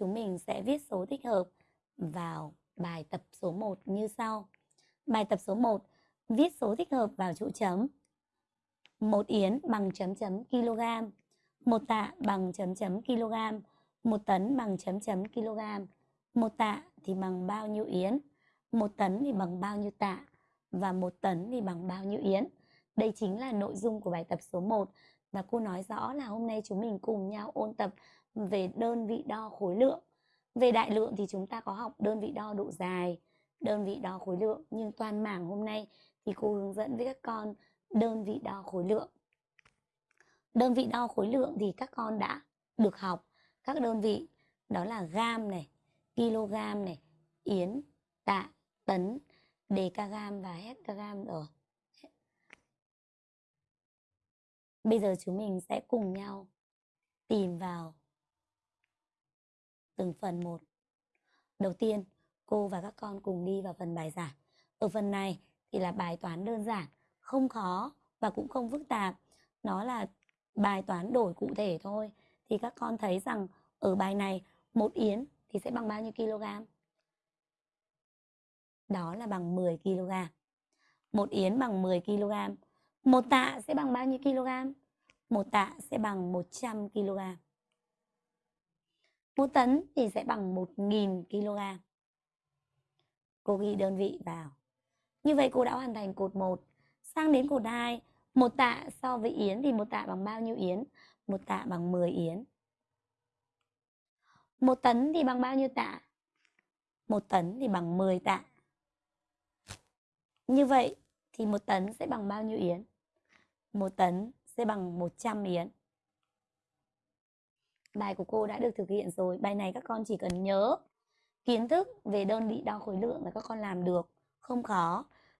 chúng mình sẽ viết số thích hợp vào bài tập số 1 như sau. Bài tập số 1, viết số thích hợp vào chỗ chấm. Một yến bằng chấm chấm kg, một tạ bằng chấm chấm kg, một tấn bằng chấm chấm kg, một tạ thì bằng bao nhiêu yến, một tấn thì bằng bao nhiêu tạ và một tấn thì bằng bao nhiêu yến. Đây chính là nội dung của bài tập số 1 và cô nói rõ là hôm nay chúng mình cùng nhau ôn tập về đơn vị đo khối lượng. Về đại lượng thì chúng ta có học đơn vị đo độ dài, đơn vị đo khối lượng nhưng toàn mảng hôm nay thì cô hướng dẫn với các con đơn vị đo khối lượng. Đơn vị đo khối lượng thì các con đã được học các đơn vị đó là gam này, kg này, yến, tạ, tấn, dkg và hectagam rồi. Bây giờ chúng mình sẽ cùng nhau tìm vào từng phần một. Đầu tiên, cô và các con cùng đi vào phần bài giảng. Ở phần này thì là bài toán đơn giản, không khó và cũng không phức tạp. Nó là bài toán đổi cụ thể thôi. Thì các con thấy rằng ở bài này một yến thì sẽ bằng bao nhiêu kg? Đó là bằng 10 kg. Một yến bằng 10 kg. Một tạ sẽ bằng bao nhiêu kg? Một tạ sẽ bằng 100 kg. Một tấn thì sẽ bằng 1.000 kg. Cô ghi đơn vị vào. Như vậy cô đã hoàn thành cột 1. Sang đến cột 2, một tạ so với yến thì một tạ bằng bao nhiêu yến? Một tạ bằng 10 yến. Một tấn thì bằng bao nhiêu tạ? Một tấn thì bằng 10 tạ. Như vậy thì một tấn sẽ bằng bao nhiêu yến? Một tấn sẽ bằng 100 yến. Bài của cô đã được thực hiện rồi. Bài này các con chỉ cần nhớ kiến thức về đơn vị đo khối lượng là các con làm được. Không khó.